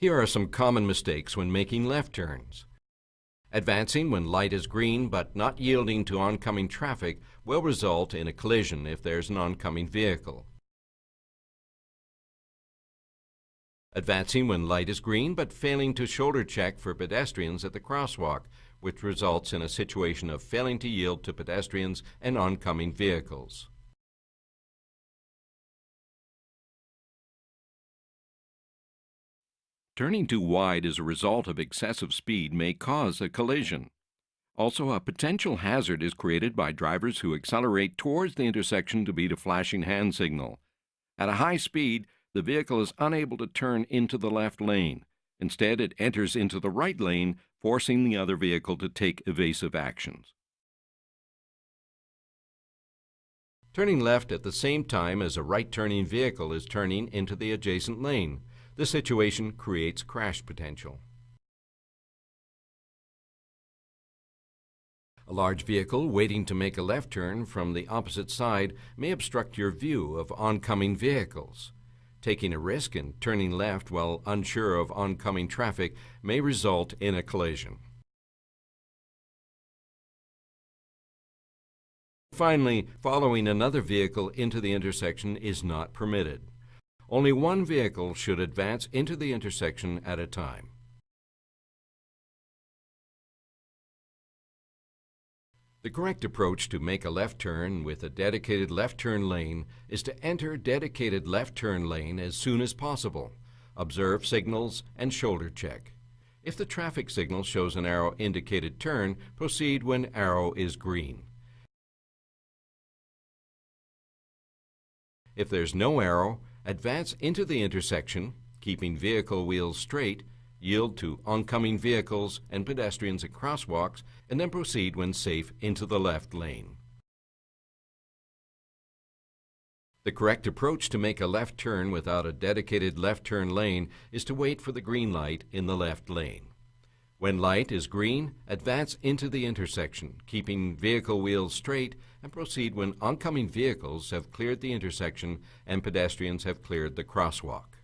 Here are some common mistakes when making left turns. Advancing when light is green but not yielding to oncoming traffic will result in a collision if there's an oncoming vehicle. Advancing when light is green but failing to shoulder check for pedestrians at the crosswalk, which results in a situation of failing to yield to pedestrians and oncoming vehicles. Turning too wide as a result of excessive speed may cause a collision. Also, a potential hazard is created by drivers who accelerate towards the intersection to beat a flashing hand signal. At a high speed, the vehicle is unable to turn into the left lane. Instead, it enters into the right lane, forcing the other vehicle to take evasive actions. Turning left at the same time as a right-turning vehicle is turning into the adjacent lane. This situation creates crash potential. A large vehicle waiting to make a left turn from the opposite side may obstruct your view of oncoming vehicles. Taking a risk and turning left while unsure of oncoming traffic may result in a collision. Finally, following another vehicle into the intersection is not permitted. Only one vehicle should advance into the intersection at a time. The correct approach to make a left turn with a dedicated left turn lane is to enter dedicated left turn lane as soon as possible. Observe signals and shoulder check. If the traffic signal shows an arrow indicated turn, proceed when arrow is green. If there's no arrow, Advance into the intersection, keeping vehicle wheels straight, yield to oncoming vehicles and pedestrians at crosswalks, and then proceed when safe into the left lane. The correct approach to make a left turn without a dedicated left turn lane is to wait for the green light in the left lane. When light is green, advance into the intersection, keeping vehicle wheels straight, and proceed when oncoming vehicles have cleared the intersection and pedestrians have cleared the crosswalk.